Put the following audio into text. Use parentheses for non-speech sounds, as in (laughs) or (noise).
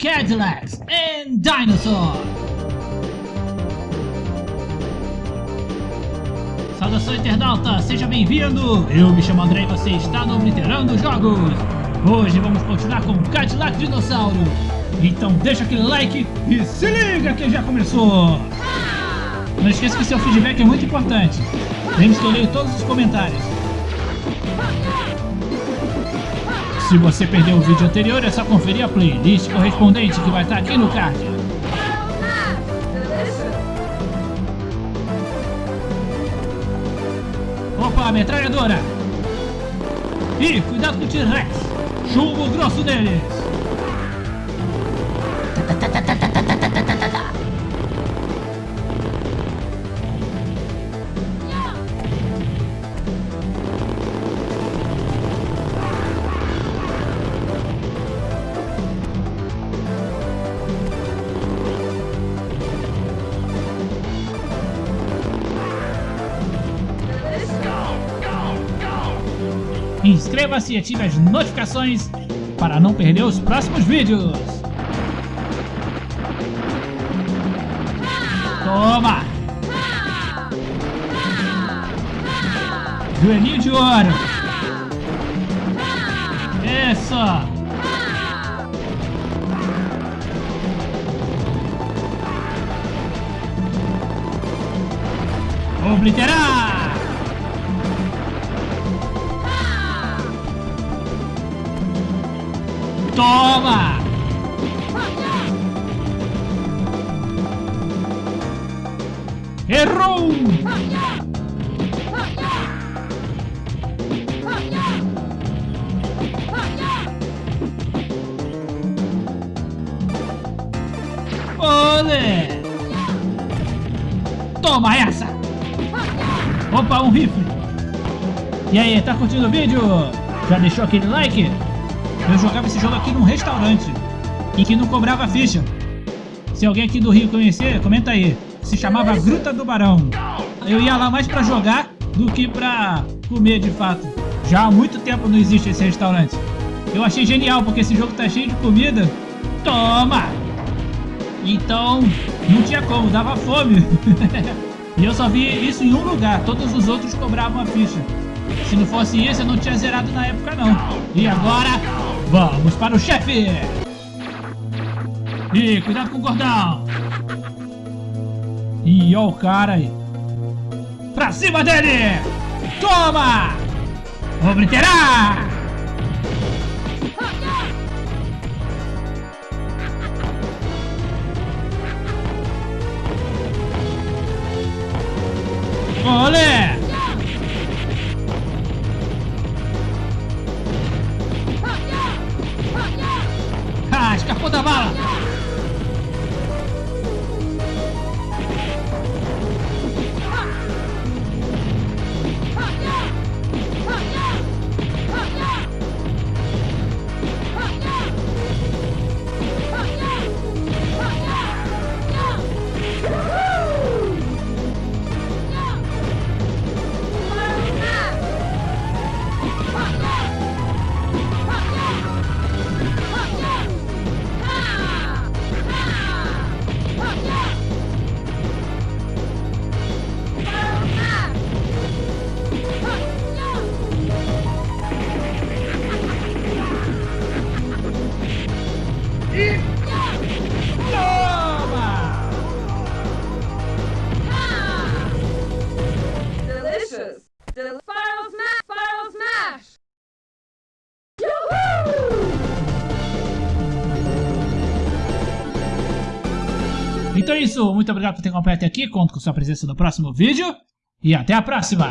Cadillacs and Dinosaurs. Saudação internauta, seja bem-vindo! Eu me chamo André e você está no Obliterando Jogos! Hoje vamos continuar com Cadillac Dinossauro! Então deixa aquele like e se liga que já começou! Não esqueça que seu feedback é muito importante. Lembre-se que eu leio todos os comentários. Se você perdeu o vídeo anterior, é só conferir a playlist correspondente que vai estar aqui no card. Opa, metralhadora! Ih, cuidado com o T-Rex! Chumbo grosso deles! Inscreva-se e ative as notificações para não perder os próximos vídeos. Toma! Joelhinho de ouro! Isso! Obliterar! Toma! Errou! Olé! Toma essa! Opa, um rifle! E aí, tá curtindo o vídeo? Já deixou aquele like? Eu jogava esse jogo aqui num restaurante, em que não cobrava ficha. Se alguém aqui do Rio conhecer, comenta aí. Se chamava Gruta do Barão. Eu ia lá mais pra jogar do que pra comer de fato. Já há muito tempo não existe esse restaurante. Eu achei genial, porque esse jogo tá cheio de comida. Toma! Então, não tinha como, dava fome. (laughs) e eu só vi isso em um lugar, todos os outros cobravam a ficha. Se não fosse isso, eu não tinha zerado na época não. E agora, Vamos para o chefe! Ih, cuidado com o gordão! Ih, ó o cara aí! Pra cima dele! Toma! Obliterar! Olé! 我得办了。Então é isso, muito obrigado por ter acompanhado até aqui, conto com sua presença no próximo vídeo. E até a próxima!